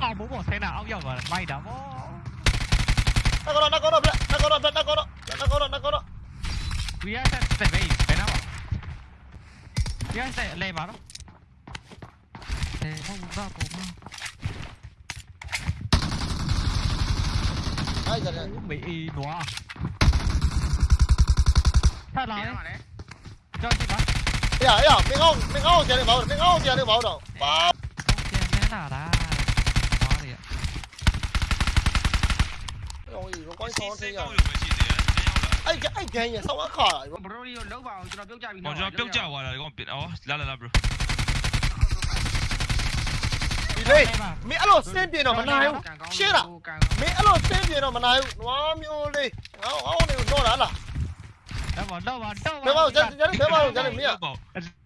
ai muốn bỏ xe nào ông nhầm mà bay đá bó. Nó có đòn nó có đòn nó có đòn nó có đòn nó có đòn nó có nó. we are at the base phải nào? We are at lề vào đó. Lề không ra cổ mà ai giờ này cũng bị đùa sao lại cho chị bắn Ý à, ý à, mình không, mình không chè được bảo, mình không chè được bảo đâu Bảo Không chè nào đã? ကောင်းကြီးဟိုကောင်းကြီးဆောင်းသေးရအဲ့ကအဲ့ဒန်ရဆောင်းအခါလာဘရိုဒီကိုလောက်ပါအောင်ကျွန်တော်ပြုတ်ကြပြီးတော့ကျွန်တော်ပြုတ်ကြသွားတာဒီကောင်ဩလာလာလာဘရိုဒီလေမင်းအဲ့လိုစင်းပြတော့မနိုင်ဘူးရှင်းလားမင်းအဲ့လိုစင်းပြတော့မနိုင်ဘူးနွားမျိုးလေးဟောဟောနေတော့လားလားတော့ပါတော့ပါတော့ပါဘယ်မှာကြတယ်ဘယ်မှာကြတယ်မင်း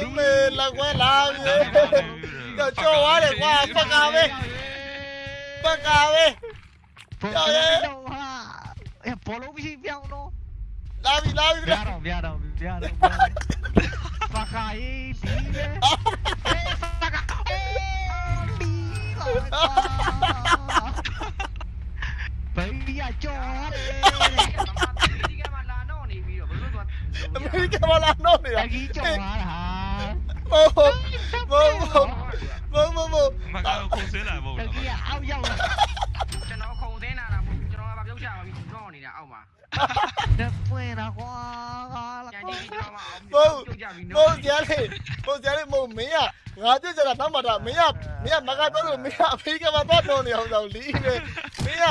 Dime la abuela. Yo, yo, vale, guau, pa' acá, ve. Pa' acá, ve. Ya ve. Es polo que no. Lavi, lavi, Viaron, viaron, viaron. Pa' acá, eh, dime. Baby, I don't ကန်မှာလာတော့နေတရကြီးကြော်လာတာဘောဘောဘောဘောဘော။မကတော့ခုံဆဲလာပေါ့တနော်ကြီးအောက်ရောက်လာကျွန်တော်ခုံသေးနာတာမဟုတ်ကျွန်တော်ကပြုတ်ချပါပြီတော့နေတာအောက်မှာတဲ့ပွင့်တာကွာလာကြံကွာကြီးကျွန်တော်မှအောင်ဘောပြုတ်ကြပြီဘောနော်ကြလေဘောကြလေမမင်းကငါကြည့်ကြတာနောက်မှတာမင်းကမင်းကမကတော့လို့မင်းကအဖေကမှာတော့တော့နေအောင်တော့လီးပဲမင်းက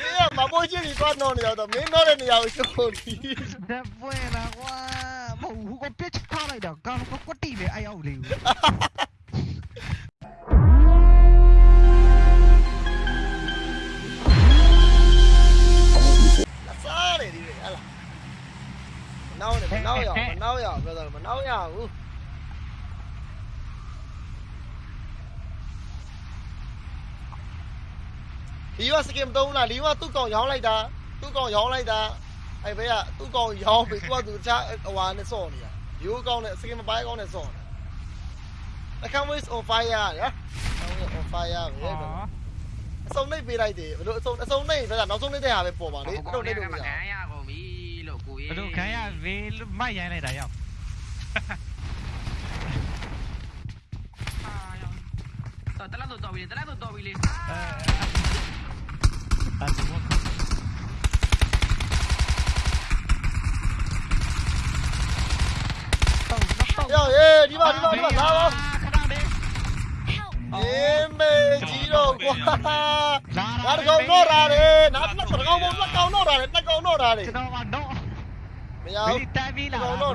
မင်းကမပေါ်ချင်းကြီးတော့တော့နေအောင်တော့မင်းတော့တဲ့နေရာကိုချိုးလီးတဲ့ပွင့်တာကွာ hầu không có biết tha này được tao không có tí về ai hầu liều Manau này, Manau ya, Manau ya, brother, Manau ya. Uh. Lý hoa sẽ kiếm đâu là lý hoa tu còn nhỏ này ta, tu còn nhỏ này ta. အောင်ပြောတာမနောက်ရဘူးဒီကစကင်တုံးလားဒီကသူ့ကောင်ရောင်းလိုက်တာသူ့ကောင်ရောင်းလိုက်တာအဲ့ဘေးကသူ့ကောင်ရောင်းပြီသူကသူတခြားဟွာနဲ့စော့နေတာရိုးကောင်နဲ့စကင်မပိုင်းကောင်နဲ့စော့နေတာ I can't wait on fire ရ on fire ပဲအစုံနှိပ်ပေးလိုက်တယ်ဘလို့အစုံအစုံနှိပ်ဆိုတာနောက်ဆုံးနှိပ်တဲ့ဟာပဲပေါ်ပါလေအဲ့လိုနှိပ်လို့မရခံရကုန်ပြီလို့ကိုကြီးဘယ်လိုခံရဝေးမိုက်ရိုင်းလိုက်တာရောက်တော့တလားတော့တော်ပြီတလားတော့တော်ပြီလေအဲအဲ့ ယောဟေးဒီမှာဒီမှာဒီမှာလာပါเอ็มเอจีโร่กว่าลาดกองโนราเรนับนับกองบนนับกองโนราเรนับกองโนราเรကျွန်တော်ကတော့မရဘူးတန်ပြီးလာတော့တော့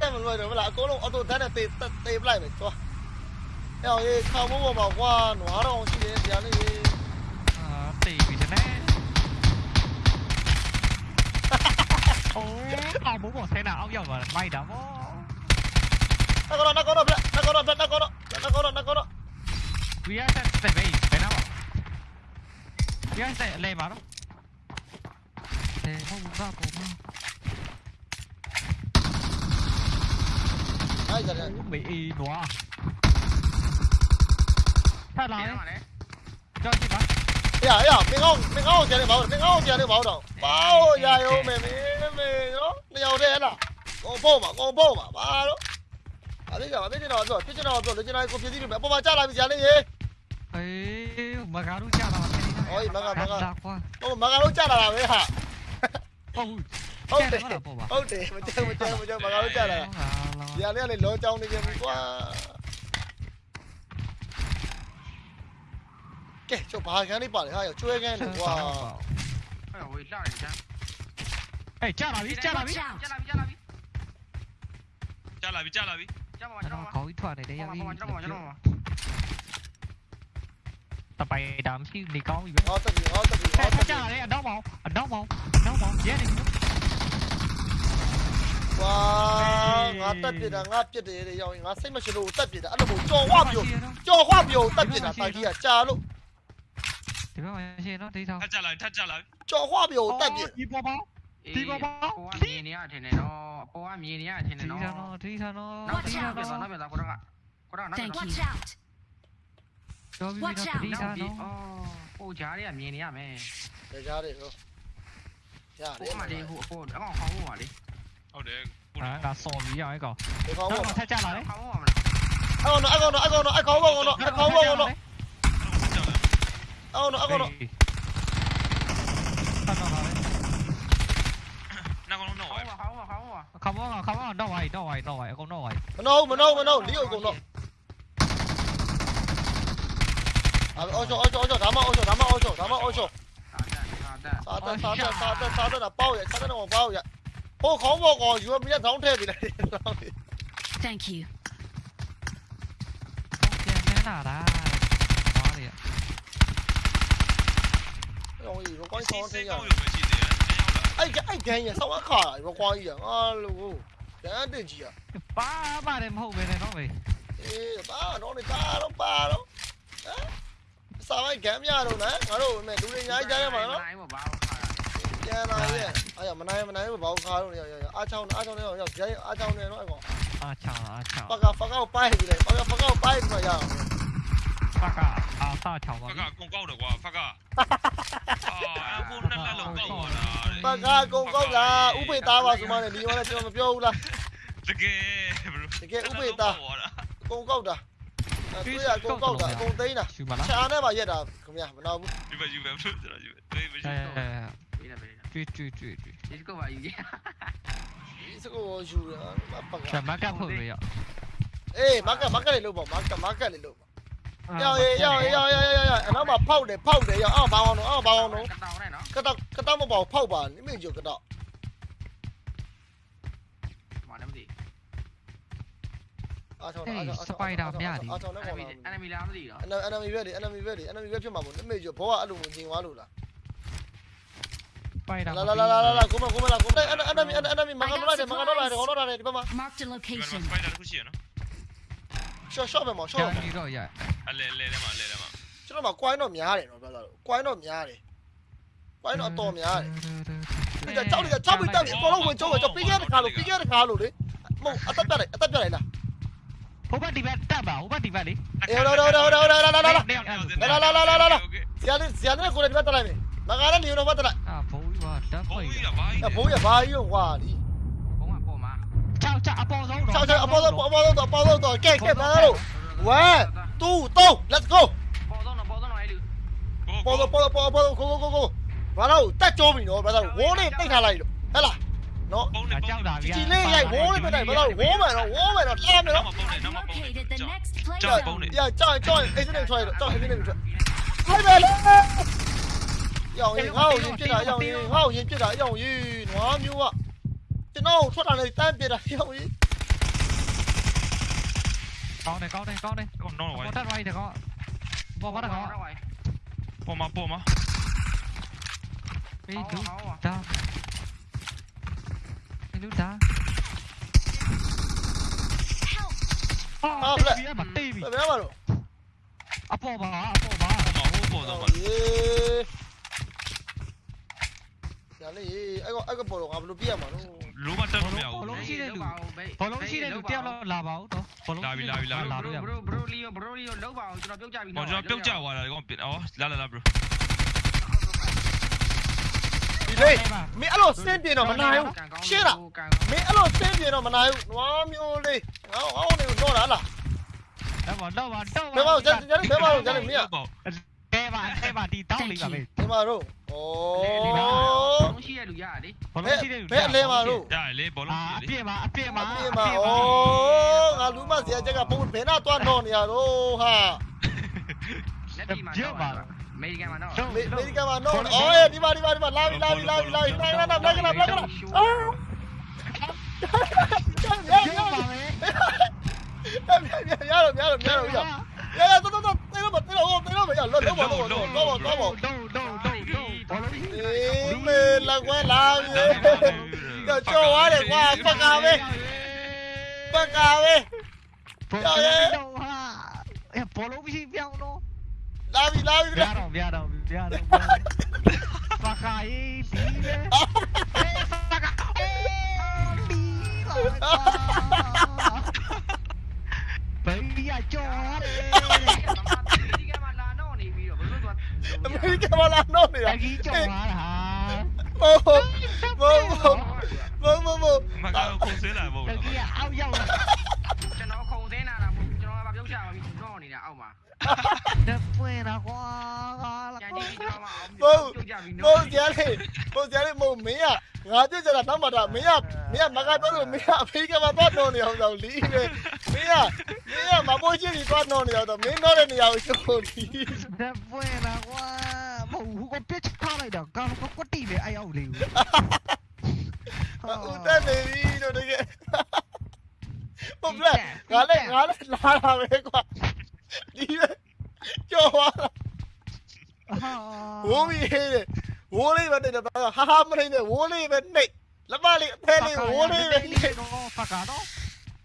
တက်မလွယ်တော့မလားအကုန်လုံးအော်တိုဓာတ်နဲ့တေတေပလိုက်ပဲသွားအဲ့ဟေးခေါင်းမိုးပေါ်မှာကွာနွားတော်ရှိတယ်ဗျာလေးအာတေပြီတဲ့ ai muốn bỏ xe nào ông nhầm rồi may lắm nó có nó nó có nó nó có nó nó có nó nó có nó nó có nó. We are at the base thế nào? We are at level đó. Thế không muốn ra cổ mà ai giờ này bị y quá thay lại cho chị bắn. Dạ, dạ, mình không, mình không chờ được bảo, mình không chờ được bảo đâu. Bảo, dạ, ô mẹ mẹ. မင်းကောင်းကြတယ်ဘာလို့တော့ဘာလို့ရရုံးမေမေမေနော်လျော်တယ်ဟလားကိုဖို့ပါကိုဖို့ပါဘာလို့အဲ့ဒီကမင်းတော့ပြောဖြစ်ချင်တော့ပြောလူချင်တိုင်းကိုပြည့်စည်လို့အပေါ်မှာကြာလာပြီကြာလေးရေအေးမကားလို့ကြာလာတယ်ဟောမကမကလာကွာဟိုမကလို့ကြာလာတာပဲဟာဟုတ်ဟုတ်တယ်ဟုတ်ပါဟုတ်တယ်မကြောက်မကြောက်မကြောက်မကလို့ကြာလာတာဒီကလေးကလေလောကြောင်းနေပြန်ပြီကွာကဲကျဘာကန်းလေးပါလေဟာကျွဲကန်းလေကွာအဲ့ဝေးလာတယ်ချမ်း အေးကြာလာပြီကြာလာပြီကြာလာပြီကြာလာပြီ။ကြာလာပြီကြာလာပြီကြကျွန်တော်ကျွန်ကျွန်တော်တော်ခေါင်းကြီးထွက်နေတယ်ကျွန်ရောက်ပြီတော်ကျွန်တော်ကျွန်တော်တပိုင်ဒါမရှိနေကောင်းပြီပဲဟောတက်ပြီဟောတက်ပြီထဟောက်တက်ကြပြီတယ်အတော့မောင်အတော့မောင်အတော့မောင်ရဲနေပြီဝါငါတက်ပြတာငါပြစ်တယ်တဲ့ရောက်ရင်ငါစိတ်မရှိလို့တက်ပြတာအဲ့လိုမျိုးကြော်ဝပြိုကြော်ဝပြိုတက်ပြတာတိုင်ကြီးကကြာလို့ဒီဘက်မှာရှင်းတော့ဒေးထောင်းထက်ကြလိုက်ထက်ကြလိုက်ကြော်ဝပြိုတက်ပြဒီပေါ်ပေါင်း ကိုကမြင်နေရထင်တယ်နော်ကိုကမြင်နေရထင်တယ်ဒီနော်ထန်တော့ဒီထန်တော့နောက်ဒီပြန်ထန်ပြန်တော့နောက်ပြန်ကိုတော့ကိုတော့နောက်ပြန် Thank တော့ you. Watch out! ကျော်ပြီးတော့ဒီထနောန်က်ပြီးတော့အော်ဟိုကြားတွေကမြင်နေရမယ်ဒါကြားတယ်ဟောရတဟိုယ်မှလေဟိုဟိုအကောင်ခေါင်းမှာလေဟုတ်တယ်အာငါစော်ပြီးရအောင်ကောင်ဒီကောင်းတော့ဘောထက်ကြလာလေခေါင်းမှာမလားအော်နော်အကောင်နော်အကောင်နော်အကောင်ဘောကောင်နော်အကောင်ဘောကောင်နော်ကြောက်တယ်အော်နော်အကောင်နော်တော့တော့လာလေနော kawan, kawan. Dawai, dawai, dawai. Aku dawai. Menau, menau, menau. Dia không menau. Ojo, ojo, ojo. Dama, ojo, dama, ojo, dama, ojo. 沙登，沙登，沙登，沙登啊！包人，沙登我包人。我講過我如果一桶車邊係。Thank you。正正啦，打你啊！容易，我關廠先啊。 အဲ့အဲ့ဒန်ရဆောင်းအခါရကွာကြီးရဟာလို့ဒန်တက်ကြီးရပါပါတယ်မဟုတ်ပဲနဲ့နော်မေအေးပါတော့နေပါတော့ပါတော့ဟမ်စာမိုက်ကမ်းမြတော့နော်ငါတို့မဲ့လူတွေအများကြီးကြားရမှာနော်ပြန်လာရဲ့အဲ့ရမနိုင်မနိုင်ဘာလို့ခါတော့ရရအားချောင်းအားချောင်းနဲ့ရောက်ကြိုင်အားချောင်းနဲ့နော်အဲ့ကောင်အားချောင်းအားချောင်းပကပကောက်ပိုက်ပြီလေပကပကောက်ပိုက်မှာရအောင် fuck 啊！啊，沙球啊！fuck 啊，公鳩嚟喎，fuck 啊！啊，烏撚撚龍鳩啊！fuck 啊，公鳩啦，烏貝達話什麼呢？你話咧，什麼標啦？這個，這個烏貝達，公鳩的。對呀，公鳩的，公低呢？查呢嘛，一打，咁樣，唔鬧不？你咪要唔要出嚟？你咪要。哎哎哎！追追追追！你這個玩意。你這個我輸了，fuck 啊！什麼幹部沒有？哎，馬哥，馬哥嚟錄吧，馬哥，馬哥嚟錄吧。 ရောက်ရေရောက်ရေရောက်ရေရောက်ရေအနောက်မှာဖောက်တယ်ဖောက်တယ်ရောက်အောက်ဘာအောင်တော့အောက်ဘာအောင်တော့ကတောင်းနိုင်နော်ကတောင်းကတောင်းမပေါ့ဖောက်ပါနိမင်းကျော်ကတောင်းမာလည်းမသိအာဆောင်အာဆောင်စပိုင်ဒါမြရတယ်အာဆောင်လည်းပေါ့အန်မီလားမသိတော့အန်မီပဲလေအန်မီပဲလေအန်မီပဲဖြစ်မှာပေါ့နိမင်းကျော်ဘောကအဲ့လိုဝင်သွားလို့လားပိုင်တာလာလာလာလာလာကိုမကိုမလာကိုအဲ့အဲ့အဲ့အဲ့အဲ့မငါတော့လာတယ်မငါတော့လာတယ်ဟောတော့လာတယ်ဒီဘက်မှာ mark the location ပိုင်တာတစ်ခုရှိရနော် short short ပဲမော် short ပဲကြီးတော့ရအလဲလဲထဲမှာအလဲထဲမှာကျွန်တော်မှာ coin တော့များတယ်နော်ပြောတာလို့ coin တော့များတယ် coin တော့အတော်များတယ်ဒါကြောက်လေကြောက်ပြီးတက်ပြီးအပေါ်လုံးဝင်ကျုံးဝင်ကျုံးပြီးခဲ့တဲ့ခါလို့ပြီးခဲ့တဲ့ခါလို့လေမဟုတ်အသက်ပြတ်လိုက်အသက်ပြတ်လိုက်လားဟိုဘက်ဒီဘက်တက်ပါဟိုဘက်ဒီဘက်လေအေးတော့တော့တော့တော့တော့တော့တော့တော့တော့တော့တော့တော့ဇာနေဇာနေကိုလည်းဒီဘက်တက်လိုက်မယ်မကားလည်းနေတော့ဘက်တက်လိုက်အာဘိုးကြီးကတက်ပိုက်ဘိုးကြီးကဘာကြီးဘိုးကြီးကဘာကြီးရောကွာဒီဘုံကပေါ်မှာချောက်ချောက်အပေါ် Trời trời, bỏ dâu, bỏ dâu, bỏ dâu rồi, kẹp, kẹp ra đâu. Quá, tu, tu, let's go. Bỏ dâu, bỏ dâu, bỏ dâu, go, go, go. go, Vào đâu, ta cho mình rồi, bắt đầu, gỗ lên, tay thả này. Hay là, nó, chỉ lên này, gỗ lên bên này, bắt đầu, gỗ mày nó, gỗ mày nó, làm này nó. Trời, chơi trời, trời, chơi cái này trời, trời, chơi cái này trời. Lấy chơi lên. Dòng gì không, nhìn trên đó, dòng gì không, nhìn trên đó, dòng gì, nó như vậy. Trên đâu, suốt là này tan biệt à, dòng gì. ကောင်းတယ်ကောင်းတယ်ကောင်းတယ် Oh no way. ပေါ်ထပ်သွားပြီတကောပေါ်ပါတကော Pull ma, pull ma. ပေးလူဒါပေးလူဒါအော်ဘလက်ဘမတေးပြီယ်မှာလို့အပေါ်ပါအပေါ်ပါ Ma, huu pull da ma. အေးညာလေးအေးအဲ့ကအဲ့ကပေါ်တော့ငါဘယ်လိုပြရမှာလို့ လိုမတက်လို့မရဘူးဘောလုံးရှိတဲ့လူတယောက်တော့လာပါဦးတော့ဘောလုံးလာလို့ရဘရိုဘရိုလီယိုဘရိုလီယိုလောက်ပါအောင်ကျွန်တော်ပြုတ်ကြပြီပေါ်ကျွန်တော်ပြုတ်ကြသွားတာကောင်ပြအော်လာလာလာ bro ဒီလေမင်းအဲ့လိုစင်းပြင်းတော့မနိုင်ဘူးရှင်းလားမင်းအဲ့လိုစင်းပြင်းတော့မနိုင်ဘူးနွားမျိုးလေးငါ့ငါ့ကိုတော့တာလားတော့ပါတော့ပါတော့ဘယ်မှာကျန်ကျန်ဘယ်မှာတော့ကျန်မင်းပေါ့ကဲပါကဲပါဒီတောင်းလေးပါပဲ ဒီမှာတော့ ဩလုံးရှိရလူရတယ်ဘောလုံးရှိတဲ့လူဘယ်အလဲမှာတော့ရတယ်လေဘောလုံးအာရှိအတယ်ပြည့်ပါအပြည့်ပါအပြင်မှာဩငါလူမစရာချက်ကပုံဘယ်နာသွားတော့နေရတော့ဟာလက်ပြီးမှာတော့အမေရိကန်မှာတော့အမေရိကန်မှာတော့ဩဒီမှာဒီမှာဒီမှာလာပြီလာပြီလာပြီလာပြီနိုင်လာလာလာလာလာလာအာကျပါမယ်ရတော့ရတော့ရတော့ရရရတော့တော့တေတော့တေတော့တေတော့မရလောလောဘောလောလောဘောလောဘောဒုံဒုံဒုံဒုံဘောလုံးကြီးအေး là quá làm Trời cho quá đẹp quá Fuck out đi Fuck out đi Trời ơi 야 벌어보시 병노 나비 나비 미안하 미안하 미안하 바카 이 비네 바카 비바 베이야 쪼아레 베이게 말라노니 비로 물론 베이게 말라노니 야기 쪼아라 မလာတော့နေတတာကြီးကြော်လာတာဘောဘောဘောဘောဘောမကောခုံးစင်းလာမဟုတ်တလားကြီးအောက်ရောက်လာကျွန်တော်ခုံစင်းလာတာမဟုတ်ကျွန်တော်ကပြုတ်ချပါပြီတော့နေတာအောက်မှာတဲ့ပွင့်တာကွာကြံကြည့်ပြီးတော့မှအောင်ဘောပြုတ်ကြပြီဘောနော်ကြရတယ်ဘောကြရတယ်မို့မင်းကငါပြစ်ကြတာတော့မှတာမင်းကမင်းကမကတော့လို့မင်းကအဖေကမတော့တော့နေအောင်တော့လီးပဲမင်းကမင်းကမပေါ်ချင်းပြီးတော့တော့နေအောင်တော့မင်းတော့တဲ့နေရာကိုရှုပ်လီးတဲ့ပွင့်တာကွာ မဟုတ်ဘူးကပစ်ထားလိုက်တော့ကောင်ကကွတီလေအဲ့အောက်လေးဦးတက်နေပြီလို့တကယ်ဟုတ်လားငါလည်းငါလည်းလာတာပဲကွာဒီပဲကြော်သွားတာဟာဝိုးပြီးဟေးတယ်ဝိုးလေးပဲနေတယ်ဟာဟာမနေနဲ့ဝိုးလေးပဲနေလက်မလေးအသေးလေးဝိုးလေးပဲနေတော့ဖကတော့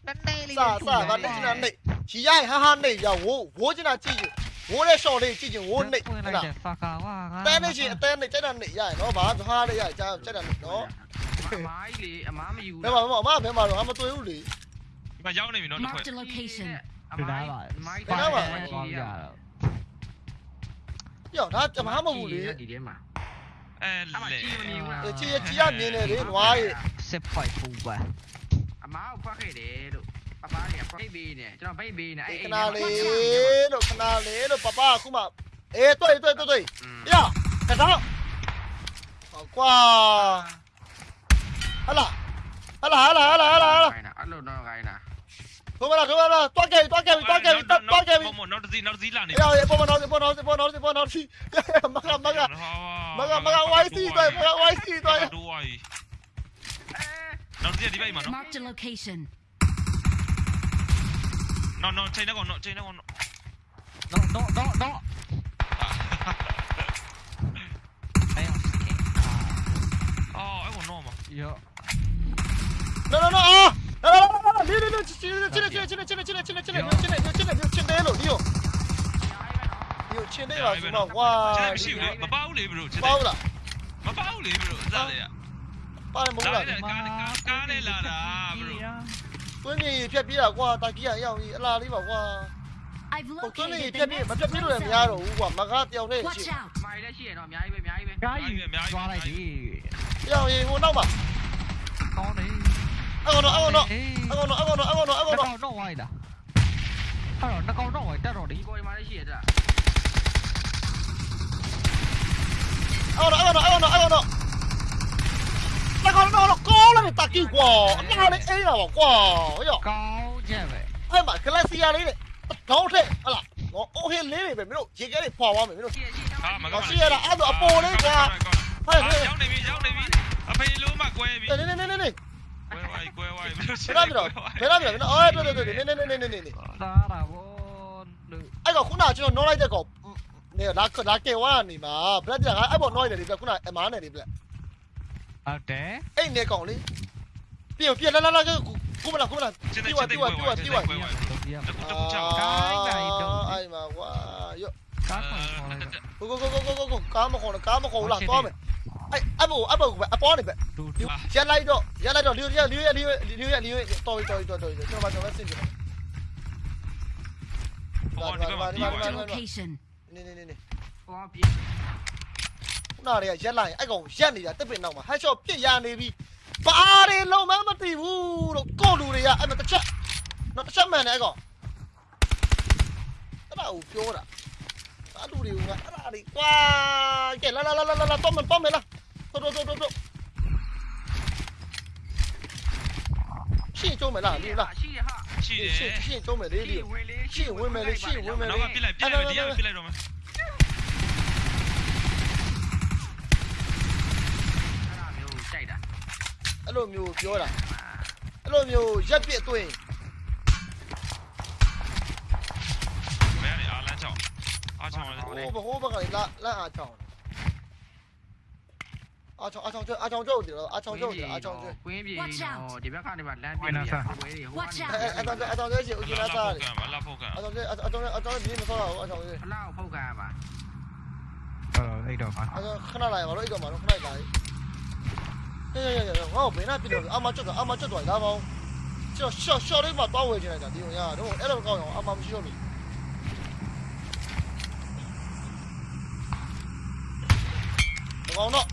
နည်းနည်းလေးစာစာငါတက်ချင်တာနေရီရိုက်ဟာဟာနေရဝိုးဝိုးချင်တာကြည့်ရင် ဝိုးတဲ့ရှော့လေးကြည့်ရင်ဝိုးနေပွင့်ဟုတ်လိုက်လားတဲ့ဖကာဝါတဲနေချင်းအသေးနေကြက်တာနေရရနော်ဘာသွားရရကြာကြက်တာနေနော်အမားကြီးလေအမားမယူဘယ်မှာဘယ်မှာအမဘယ်မှာတော့အမတွေ့ဘူးလေဒီမှာရောက်နေပြီနော်တစ်ခွက် Marked a location. အဒီမားလားကြီးပါအမားကြီးသွားပါရပါသွားရပြောဒါအမမဟုတ်ဘူးလေဒီထဲမှာအဲအမားလေကြီးမမြင်ဘူးလားချီချီရမြင်နေလေနွားရဲ့စစ်ဖိုက်ပူပါအမားကိုဖတ်ခဲ့တယ် Canalero, canalero, papá, kuma. Eh, tôi, tôi, tôi, tôi. Ya, cái đó. Qua. Hala. Hala, hala, hala, hala, hala. Alo nó gai nè. Thôi mà, thôi mà, toa kề, toa kề, toa kề, toa kề. Nó gì, nó gì là này. Ya, bom nó, bom nó, bom nó, bom nó. Mắc lắm, mắc lắm. Mắc lắm, mắc lắm, YC tôi, mắc lắm, YC tôi. Nó gì đi vậy mà nó. Mark the location. နော်နော်ချိန်တော့နော်ချိန်တော့နော်တော့တော့တော့တော့အဲ့အောင်စကေအော်အဲ့ကောနော်မယော no no no အာလာလာလာလေးလေးလေးချင်းချင်းချင်းချင်းချင်းချင်းချင်းချင်းချင်းချင်းချင်းချင်းချင်းတယ်လို့ဒီကိုဒီကိုချင်းတယ်ပါဆိုတော့ဝါချက်မရှိဘူးလေမပေါဘူးလေဘရိုချက်ပေါ့ လားမပေါဘူးလေဘရိုစားလေပါတယ်မဟုတ်လာလားတယ်ကားကားနဲ့လာတာဘရိုတွင်းနေဖြတ်ပြေးတာကွာတာကီရရောက်ကြီးအလားလေးပါကွာ I've ဟိုတွင်းနေ located ဖြတ် the ပြေးမ next ဖြတ်ပြေးလို့လည်းမရတော့ဘူးကွာမကားတယောက်နဲ့ Watch ရှိ out. မိုင်လည်းရှိရတော့အများကြီးပဲအများကြီးပဲကားယူသွားလိုက်ပြီရောက်ရင်ဟိုနောက်မှာကောင်းတယ်အကောင်တော့အကောင်တော့အကောင်တော့အကောင်တော့အကောင်တော့အကောင်တော့တော့တော့ဝိုင်းတာအဲ့တော့နှကောင်တော့ဝိုင်းတက်တော့ဒီဒီပေါ်မှာလည်းရှိရတာအကောင်တော့အကောင်တော့အကောင်တော့အကောင်တော့အကောင်တော့ကော 那个大狗瓜，那里哎呀瓜，哎呀，高见呗。哎妈，格拉西亚里的，高铁，啊啦，我我黑里的呗，没有，这个的跑完没有。我西亚的，俺都阿波的瓜。哎，ရောက်နေပြီရောက်နေပြီအဖေလုံးမကွဲပြီနေနေနေနေနေကွဲဝိုင်းကွဲဝိုင်းဘယ်လိုရှိလဲဘယ်လိုဘယ်လိုဘယ်လိုအော်တော်တော်တော်နေနေနေနေနေနေသာတာဘောအဲ့ကခုနကကျွန်တော်နှောလိုက်တဲ့ကောင်နေလာလာကေဝါနေမှာဘလက်တကအဲ့ပေါ်နှောလိုက်တယ်လေခုနအမားနေလေဘလက် Ada. Eh, ni kau ni. Piu, piu, la la la, cú mà làm, cú mà làm. Piu à, piu à, piu à, piu à. Cái này đâu. Ai mà quá, yo. Cá mà. Go go go go go go, cá mà khổ là cá mà khổ là to mày. Ai, ai bù, ai bù, ai bó này mày. Liu, giá lại đó, giá lại đó, liu liu liu liu liu liu, tôi tôi tôi tôi, cho bạn cho bạn xin. Đi vào, đi vào, đi vào, đi vào. Nè nè nè nè. န်တော်မကျွန်တော်ဆင်ကြည့်ဟောဒီဘက်မှာဒီဘက် Marked a မှာ location. နေနေနေနေဟောပြေခုနတွေကရက်လိုက်အဲ့ကောင်ရက်နေတာတစ်ပင်နောက်မှာဟက်ရှော့ပြစ်ရနေပြီဘာတွေလုံးမမသိဘူးလို့ကိုလူတွေကအဲ့မတစ်ချက်တော့တစ်ချက်မှန်တယ်အဲ့ကောင်အဲ့ဒါကိုပြောတာအဲ့လူတွေကအဲ့ဒါတွေကွာကဲလာလာလာလာလာတော့မတော့မလားတော့တော့တော့တော့ရှင်းကျုံးမလားဒီလားရှိရဟာရှိတယ်ရှင်းရှင်းကျုံးမယ်လေဒီဝင်လေရှင်းဝင်မယ်လေရှင်းဝင်မယ်နောလေက်ကပြစ်လိုက်ပြစ်လိုက်ဒီကပြစ်လိုက်တော့မယ် Hello，米欧，你过来。Hello，米欧，杰比，你。别啊，阿强，阿强，好的。我不，我不跟你拉，拉阿强。阿强，阿强追，阿强追我去了，阿强追我去了，阿强追。回避，回避。Watch out！别看那边，那边有。Watch out！哎哎，阿强，阿强在，阿强在那。阿强，阿强在那，阿强在那，阿强那。拉，拉，破格嘛。拉，一嘛。拉，一个嘛。拉，一个。 ကျွတ်တော့လာပါဦးကျွန်တော်ရှော့ရှော့လေးမှတောင်းဝယ်ချင်လိုက်တာဒီုံရတော့အဲ့လိုကောင်းအောင်အမမရှိတော့လို့ကောင်းတော့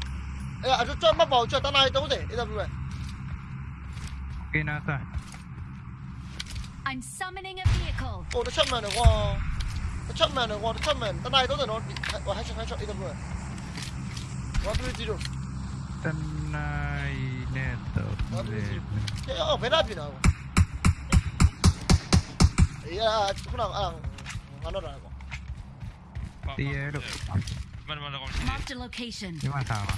အဲ့အကျွတ်မှတ်ပါအောင်ကျွတ်တနား30အဲ့ဒါပြပဲကင်းနာစာ I'm summoning a vehicle. ဟိုတစ်ချက်မှန်တယ်ကွာတစ်ချက်မှန်တယ်ကွာတစ်ချက်မှန်တနား30တော့ဟိုဟ က်ချက်ဟက်ချက်အဲ့ဒါပြပဲ130တနိုင်နဲ့တော့လေအော်ဘယ်နာပြင်တော့အေးအာခုနကအာငါတော့တယ်ကွာတည်ရလို့မန်မန်ကောင်ရှိ Marked a location. ဒီမှာသာပါ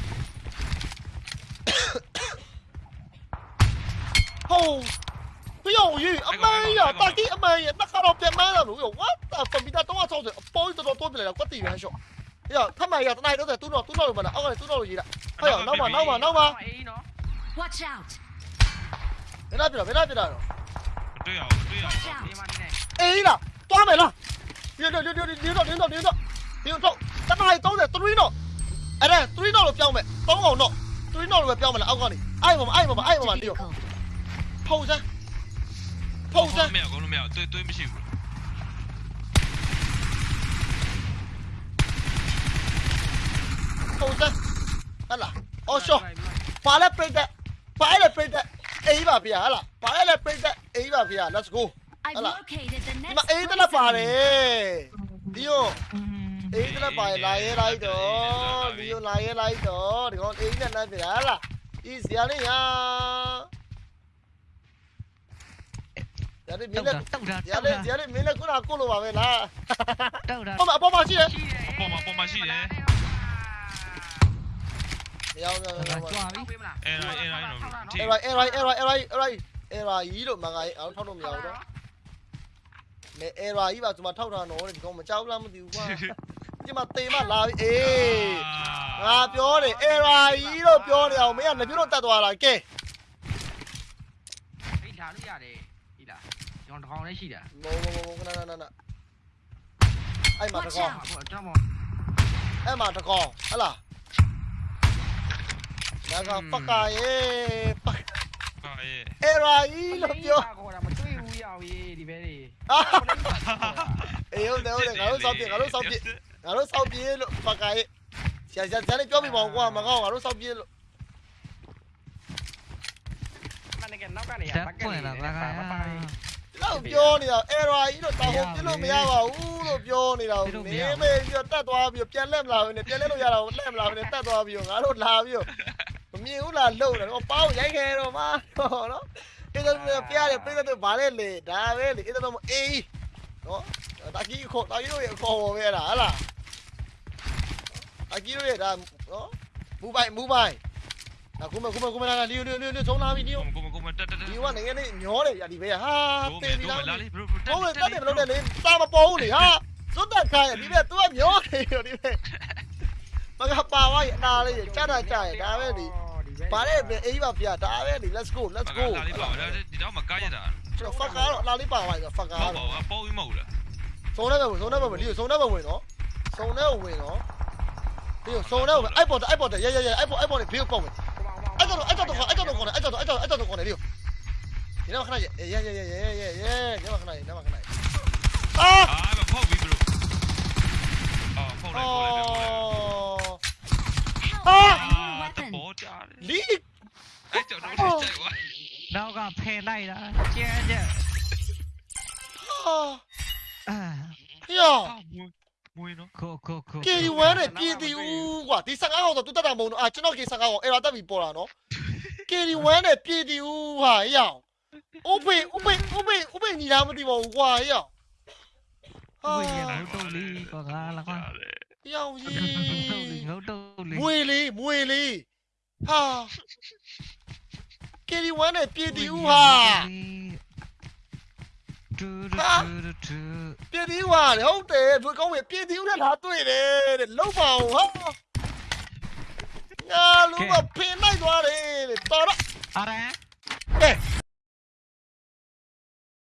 ဟိုးပြောင်းကြီးအမေရတာကြီးအမေရနှခါတော့ပြန်မလာဘူး what the fuck မိသားတော့ဆောက်တယ်အပေါ်တော်တော်ပြလို က်တာကွက်တီရန်ရှော့ရထမရတနိုင်တော့တူတော့တူတော့လို့မလားအောက်ကလည်းတူတော့လို့ရေးတာဟဲ့နောက်မှနောက်မှနောက်မှအေးနော် Watch out. ဘယ်နာပြတာဘယ်နာပြတာတော့တွေ့အောင်တွေ့အောင် Watch ဒီ out. မှာနေနေအေးလားတွားမယ်လားဒီတော့ဒီတော့ဒီတော့ဒီတော့ဒီတော့ဒီတော့တနိုင်30 3တော့အဲ့ဒါ3တော့လို့ပြောင်းမယ်3အောင်တော့3တော့လို့ပဲပြောင်းမလားအောက်က နေအဲ့မှာအဲ့မှာအဲ့မှာ Marked a ဒီတော့ vehicle. ဖုံးစမ်းဖုံးစမ်းမရကောလုံးမရတွေ့တွေ့မရှိဘူးဖုံးစမ်းဟလာအော်ရှော့ပါလဲပြိတ်တဲ့ပါလဲပြိတ်တဲ့အေးပါဗျာဟလာပါလဲပြိတ်တဲ့အေးပါဗျာ let's go I've Hala. located the ဒီ next မှာအေးတလက်ပါတ poison. ယ်ဒီယောအေးတလက်ပါလာရဲလိုက်တော့ဒီယောလာရဲလိုက်တော့ဒီကောင်အေးနဲ့လမ်းပြတာဟလာဒီဇာလေးယာဇာလေးမတုင်းတ်လည်းတာတုတ်တာဇာလေးဇာလေးမင်းလည်းခုနကကိုလိုပါပဲလားတုတ်တာဟောမအပေါ်မှာရှိတယ်ရှိတယ်ပေါ်မှာပေါ်မှာရှိတယ် မရောက်တော့ကြွားပြီပေးမလားအဲရိုင်းအဲရိုင်းတော့အဲ့ရိုက်အဲ့ရိုက်အဲ့ရိုက်အဲ့ရိုက်အဲ့ရိုက်အဲ့ရိုက်ကြီးလို့မငါအောင်ထောက်လို့မရဘူးတော့မဲအဲ့ရိုက်ကြီးပါဒီမှာထောက်ထားတော့ဒီကောင်မကြောက်လားမသိဘူးကွာဒီမှာတေမလာပြီအေးငါပြောတယ်အေရာကြီးလို့ပြောနေအောင်မင်းကလက်ပြလို့တတ်သွားတာကဲအေးလာလို့ရတယ်ဒီလားကျွန်တော်တစ်ကောင်လေးရှိတာမောမောမောခဏခဏခဏအဲ့မှာတ Watch ကောင် out. ဟုတ်ကျွန်တော်အဲ့မှာတကောင်ဟလာ ဒါကဖကာယေဖဟာအေးအေရာကြီးလို့ပြောခေါ်တာမတွေ့ဘူးရောက်ရေးဒီဘဲလေးအာအေးဟုတ်တယ်ဟုတ်တယ်ငါတို့စောက်ပြေငါတို့စောက်ပြေငါတို့စောက်ပြေလို့ဖကာယေဆရာဆရာဆရာလေးပြောပြပါဦးကွာမကောင်းငါတို့စောက်ပြေလို့မနေ့ကနောက်ကနေတက်ပွင့်လာပါကတော့ပြောနေတာအေရာကြီးလို့တောင်းပြလို့မရပါဘူးလို့ပြောနေတာကိုနေမေပြီးတော့တက်သွားပြီးပြန်လက်မလာဘူးနဲ့ပြန်လက်လို့ရတာကိုလက်မလာဘူးနဲ့တက်သွားပြီးတော့ငါတို့လာပြီးတော့ မမြင်ဘူးလားလုံတယ်တော့ပေါင်းရိုက်ခဲတော့မတော့နော်အဲ့ဒါပြရတယ်ပြတဲ့ဘာလဲလေဒါပဲလေအဲ့ဒါတော့အေးနော်တာကြီးခေါ်တာကြီးတို့ရခေါ်ပေါ်ပဲအဲ့ဒါဟလားတာကြီးတို့ရဒါနော်မူပိုင်မူပိုင်အခုမခုမခုမလာလီယိုလီယိုလီယိုဆုံးလာပြီလီယိုကိုမကိုမတက်တက်တက်ဒီကနိုင်ငံလေးညောတယ်ရဒီပဲဟာတို့တေမယ်းပြီတို့လားမယ်လာလေဘရိုတော့လေတက်တယ်မလို့နဲ့လေတာမပေါ်ဘူးလေဟာဇွတ်တက်ခိုင်းဒီပဲ तू ကမျောနေရောဒီပဲမကပါဝါရအနာလေးကြတာကြရဒါပဲဒီ ပါတဲ့ပဲအေးပါဗျာဒါပဲဒီ let's go let's go လာလေးပါဒါဒီတော့မကားရတာကျွန်တော် fuck ကတော့အနာလေးပါဝါဆို fuck မကဟုတ်တော့ပါဘူးပေါ်ပြီးမဟုတ်လားစုံနေပဲစုံနေပဲလီစုံနေပဲဝင်နော်စုံနေဝင်နော်ဒီစုံနေပဲအိုက်ပေါ်အိုက်ပေါ်ရဲရဲရဲအိုက်ပေါ်အိုက်ပေါ်နေဘေးပေါက်မယ်အဲ့တော့အဲ့တော့အဲ့တော့အဲ့တော့အဲ့တော့အဲ့တော့အဲ့တော့ကောနေလီဒီတော့ခဏရဲရဲရဲရဲရဲရဲရဲညမခဏရဲညမခဏရဲအာအာမဖောက်ပြီးဘရိုအော်ဖောက်လိုက်ဖောက်လိုက်ဖော လီအဲ့ကြောင့်တော့ကြိုက်သွားနောက်ကဖယ်လိုက်တာကျဲကျဲဟာအာယောအာမွေးမွေးနော်ကိုကိုကိုကေဒီဝမ်းနဲ့ပြည်တီဦးကွာဒီ15ဟောင်းဆိုသူတက်တာမဟုတ်တော့အာကျွန်တော်ကေ15ဟောင်းအဲ့ဒါတက်ပြီးပေါ်တာနော်ကေဒီဝမ်းနဲ့ပြည်တီဦးဟာယောဥပိဥပိဥပိဥပိညီလာမသိပါဘူးကွာယောဟာဝေးရငုတ်တုတ်လေးကွာကလာကွာယောင်ငုကြီးတ်တုတ်လေးငုတ်တုတ်လေးမွေလေးမွေလေး ဟာကေဒီဝမ်းနဲ့ပြည်တီဦးဟာတူတူတူတူပြည့်သီးဝါလေဟုတ်တယ်ဘယ်ကောင်းပဲပြည့်သီးနဲ့လာတွေ့တယ်တဲ့လုံးပါအောင်ဟာငါလုံးကဖင်လိုက်သွားတယ်တဲ့တော်တော့အာရန်